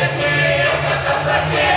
Você tem é a catástrofe.